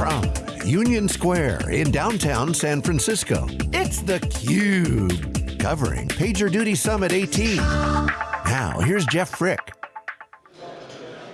From Union Square in downtown San Francisco, it's theCUBE, covering PagerDuty Summit 18. Now, here's Jeff Frick.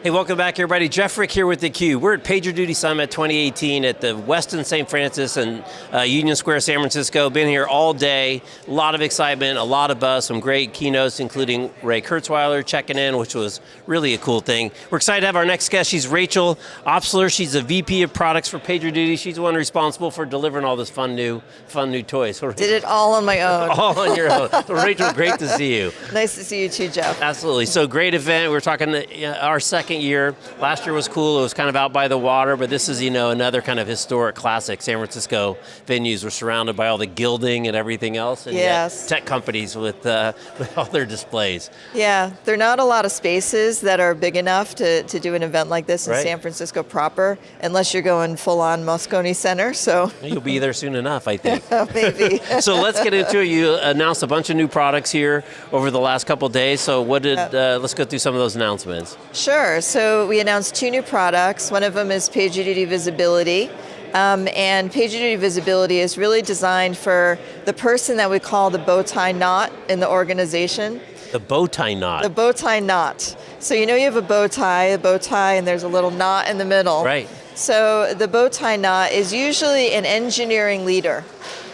Hey, welcome back everybody. Jeff Frick here with theCUBE. We're at PagerDuty Summit 2018 at the Westin St. Francis and uh, Union Square, San Francisco. Been here all day, a lot of excitement, a lot of buzz, some great keynotes, including Ray Kurzweil checking in, which was really a cool thing. We're excited to have our next guest. She's Rachel Obstler. She's the VP of products for PagerDuty. She's the one responsible for delivering all this fun new, fun new toys. Did it all on my own. all on your own. So Rachel, great to see you. Nice to see you too, Jeff. Absolutely. So great event. We're talking uh, our second second year. Last year was cool, it was kind of out by the water, but this is you know another kind of historic classic. San Francisco venues were surrounded by all the gilding and everything else, and yes. tech companies with, uh, with all their displays. Yeah, there are not a lot of spaces that are big enough to, to do an event like this in right. San Francisco proper, unless you're going full on Moscone Center, so. You'll be there soon enough, I think. Maybe. so let's get into it. You announced a bunch of new products here over the last couple days, so what did, uh, let's go through some of those announcements. Sure, so we announced two new products. One of them is PagerDuty Visibility. Um, and PagerDuty Visibility is really designed for the person that we call the bow tie knot in the organization. The bow tie knot. The bow tie knot. So you know you have a bow tie, a bow tie, and there's a little knot in the middle. Right. So the bow tie knot is usually an engineering leader.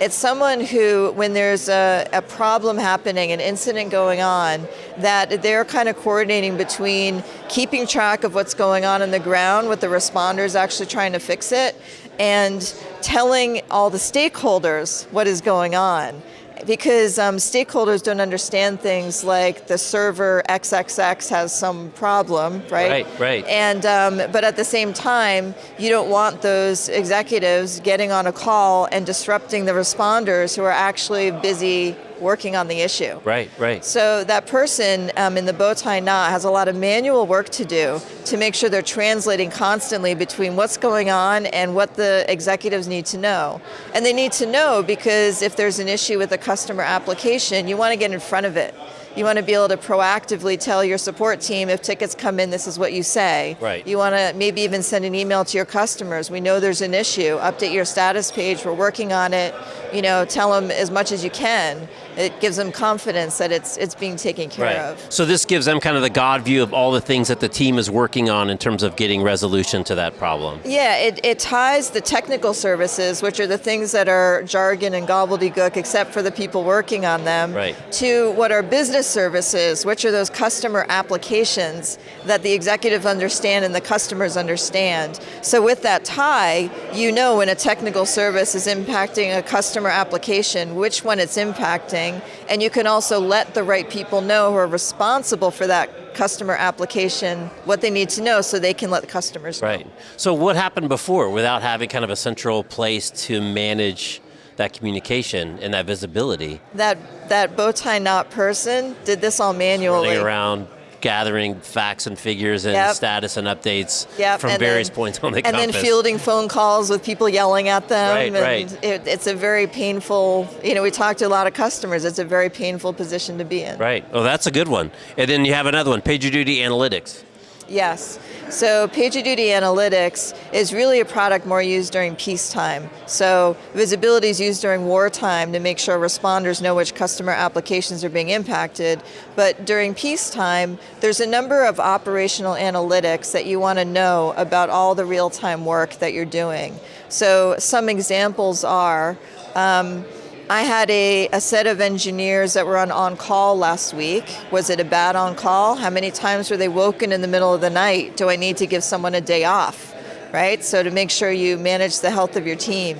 It's someone who, when there's a, a, problem happening, an incident going on, that they're kind of coordinating between keeping track of what's going on in the ground with the responders actually trying to fix it, and telling all the stakeholders what is going on because um, stakeholders don't understand things like the server XXX has some problem, right? Right, right. And, um, but at the same time, you don't want those executives getting on a call and disrupting the responders who are actually busy working on the issue. Right, right. So that person um, in the bow tie knot has a lot of manual work to do to make sure they're translating constantly between what's going on and what the executives need to know. And they need to know because if there's an issue with a customer application, you want to get in front of it. You want to be able to proactively tell your support team if tickets come in, this is what you say. Right. You want to maybe even send an email to your customers. We know there's an issue. Update your status page. We're working on it. You know, tell them as much as you can it gives them confidence that it's it's being taken care right. of. So this gives them kind of the God view of all the things that the team is working on in terms of getting resolution to that problem. Yeah, it, it ties the technical services, which are the things that are jargon and gobbledygook except for the people working on them, right. to what our business services, which are those customer applications that the executives understand and the customers understand. So with that tie, you know when a technical service is impacting a customer application, which one it's impacting, and you can also let the right people know who are responsible for that customer application what they need to know so they can let the customers know. Right. So what happened before without having kind of a central place to manage that communication and that visibility? That that bow tie knot person did this all manually. Running around gathering facts and figures and yep. status and updates yep. from and various then, points on the and compass. And then fielding phone calls with people yelling at them. Right, and right. It, it's a very painful, you know, we talked to a lot of customers, it's a very painful position to be in. Right, oh that's a good one. And then you have another one, PagerDuty Analytics. Yes. So PagerDuty Analytics is really a product more used during peacetime. So visibility is used during wartime to make sure responders know which customer applications are being impacted. But during peacetime, there's a number of operational analytics that you want to know about all the real-time work that you're doing. So some examples are, um, I had a, a, set of engineers that were on on-call last week. Was it a bad on-call? How many times were they woken in the middle of the night? Do I need to give someone a day off? Right, so to make sure you manage the health of your team.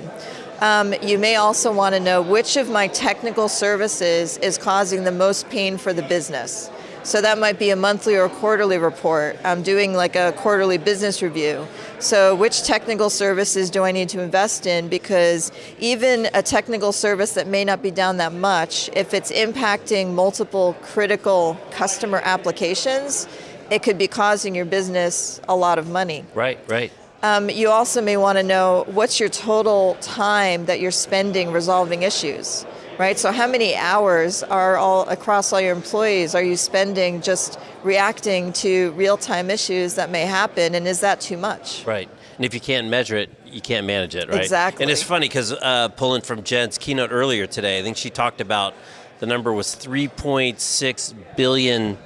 Um, you may also want to know which of my technical services is causing the most pain for the business. So that might be a monthly or quarterly report. I'm doing like a quarterly business review. So which technical services do I need to invest in? Because even a technical service that may not be down that much, if it's impacting multiple critical customer applications, it could be causing your business a lot of money. Right, right. Um, you also may want to know what's your total time that you're spending resolving issues. Right? So how many hours are all across all your employees are you spending just reacting to real-time issues that may happen, and is that too much? Right, and if you can't measure it, you can't manage it, right? Exactly. And it's funny because uh, pulling from Jen's keynote earlier today, I think she talked about the number was 3.6 billion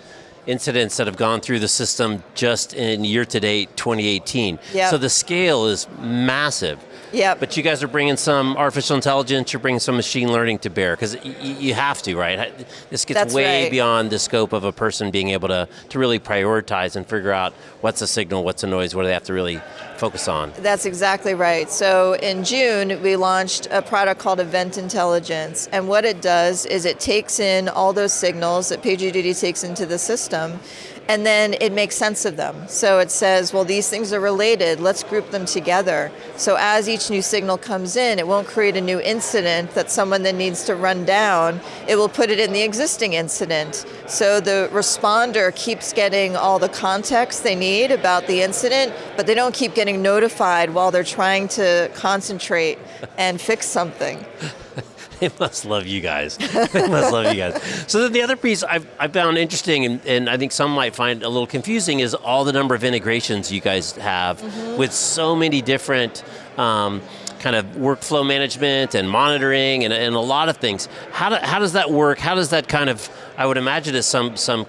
incidents that have gone through the system just in year to date 2018. Yep. So the scale is massive. Yeah. But you guys are bringing some artificial intelligence, you're bringing some machine learning to bear, because you have to, right? This gets That's way right. beyond the scope of a person being able to, to really prioritize and figure out what's a signal, what's a noise, what do they have to really focus on. That's exactly right. So in June, we launched a product called Event Intelligence. And what it does is it takes in all those signals that PagerDuty takes into the system and then it makes sense of them. So it says, well, these things are related, let's group them together. So as each new signal comes in, it won't create a new incident that someone then needs to run down, it will put it in the existing incident. So the responder keeps getting all the context they need about the incident, but they don't keep getting notified while they're trying to concentrate and fix something. They must love you guys. they must love you guys. So then the other piece I've, I found interesting, and, and, I think some might find a little confusing, is all the number of integrations you guys have mm -hmm. with so many different um, kind of workflow management and monitoring and, and a lot of things. How, do, how does that work? How does that kind of, I would imagine is some, some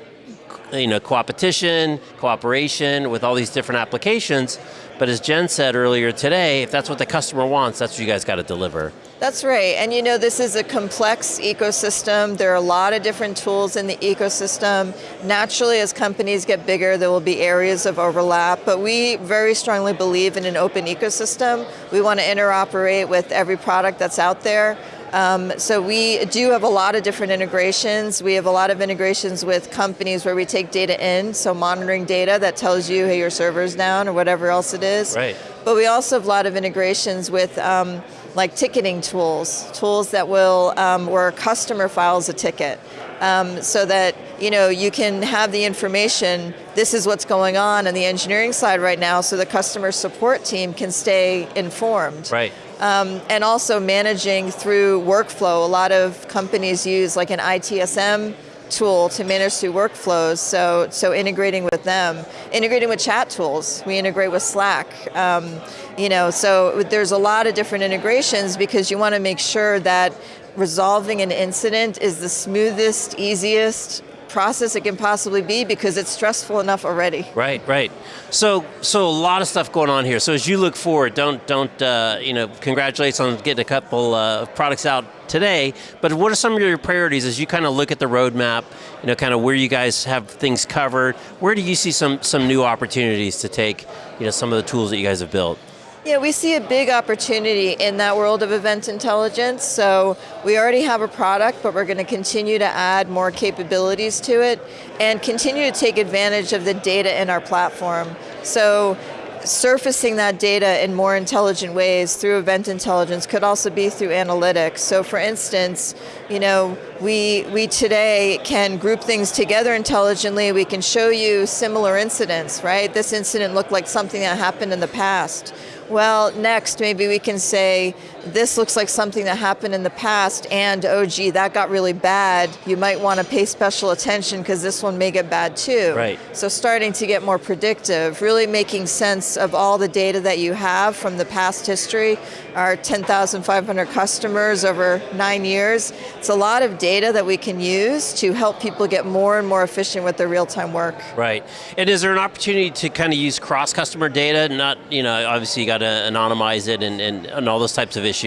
you know, competition, cooperation with all these different applications, but as Jen said earlier today, if that's what the customer wants, that's what you guys got to deliver. That's right, and you know this is a complex ecosystem. There are a lot of different tools in the ecosystem. Naturally, as companies get bigger, there will be areas of overlap, but we very strongly believe in an open ecosystem. We want to interoperate with every product that's out there. Um, so we do have a lot of different integrations. We have a lot of integrations with companies where we take data in, so monitoring data that tells you, hey, your server's down or whatever else it is. Right. But we also have a lot of integrations with um, like ticketing tools, tools that will, um, where a customer files a ticket. Um, so that you know you can have the information, this is what's going on on the engineering side right now, so the customer support team can stay informed. Right. Um, and also managing through workflow. A lot of companies use like an ITSM tool to manage through workflows, so, so integrating with them. Integrating with chat tools, we integrate with Slack. Um, you know, so there's a lot of different integrations because you want to make sure that resolving an incident is the smoothest, easiest, process it can possibly be because it's stressful enough already. Right, right. So, so a lot of stuff going on here. So as you look forward, don't, don't, uh, you know, congratulations on getting a couple uh, products out today, but what are some of your priorities as you kind of look at the roadmap, you know, kind of where you guys have things covered, where do you see some, some new opportunities to take, you know, some of the tools that you guys have built? Yeah, we see a big opportunity in that world of event intelligence. So we already have a product, but we're going to continue to add more capabilities to it and continue to take advantage of the data in our platform. So surfacing that data in more intelligent ways through event intelligence could also be through analytics. So for instance, you know, we, we today can group things together intelligently. We can show you similar incidents, right? This incident looked like something that happened in the past. Well, next maybe we can say, this looks like something that happened in the past and oh gee, that got really bad. You might want to pay special attention because this one may get bad too. Right. So starting to get more predictive, really making sense of all the data that you have from the past history, our 10,500 customers over nine years. It's a lot of data that we can use to help people get more and more efficient with their real-time work. Right, and is there an opportunity to kind of use cross-customer data? Not, you know, obviously you got to anonymize it and, and, and all those types of issues,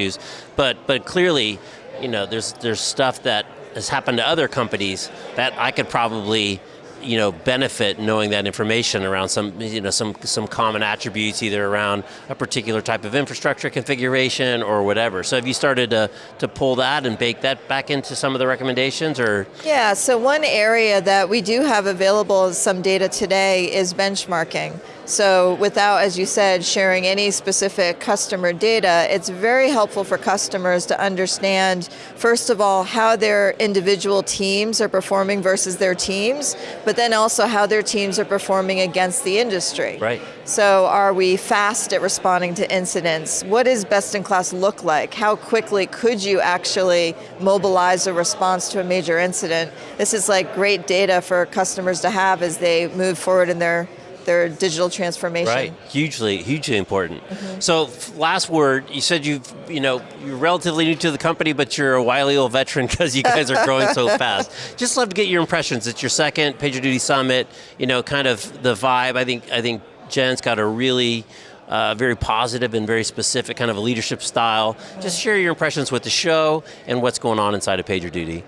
but, but clearly, you know, there's, there's stuff that has happened to other companies that I could probably you know, benefit knowing that information around some, you know, some, some common attributes either around a particular type of infrastructure configuration or whatever. So have you started to, to pull that and bake that back into some of the recommendations or? Yeah, so one area that we do have available some data today is benchmarking. So without, as you said, sharing any specific customer data, it's very helpful for customers to understand, first of all, how their individual teams are performing versus their teams, but then also how their teams are performing against the industry. Right. So are we fast at responding to incidents? What does best in class look like? How quickly could you actually mobilize a response to a major incident? This is like great data for customers to have as they move forward in their their digital transformation. Right, hugely, hugely important. Mm-hmm. So, last word. You said you've, you know, you're relatively new to the company, but you're a wily old veteran because you guys are growing so fast. Just love to get your impressions. It's your second PagerDuty Summit. You know, kind of the vibe. I think, I think Jen's got a really uh, very positive and very specific kind of a leadership style. Just share your impressions with the show and what's going on inside of PagerDuty.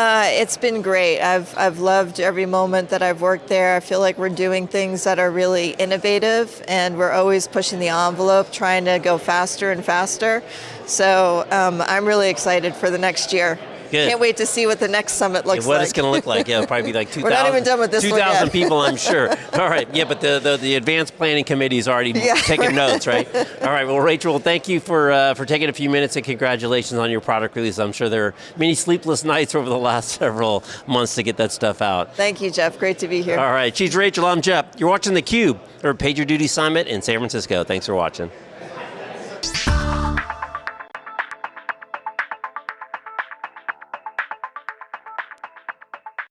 Uh, it's been great. I've, I've loved every moment that I've worked there. I feel like we're doing things that are really innovative and we're always pushing the envelope, trying to go faster and faster. So um, I'm really excited for the next year. Good. Can't wait to see what the next summit looks yeah, what like. What it's going to look like. Yeah, it'll probably be like 2,000 We're not even done with this 2,000 people, I'm sure. All right, yeah, but the, the, the advanced planning committee is already yeah. taking notes, right? All right, well, Rachel, thank you for, uh, for taking a few minutes and congratulations on your product release. I'm sure there are many sleepless nights over the last several months to get that stuff out. Thank you, Jeff. Great to be here. All right, she's Rachel, I'm Jeff. You're watching theCUBE, or PagerDuty Summit in San Francisco. Thanks for watching.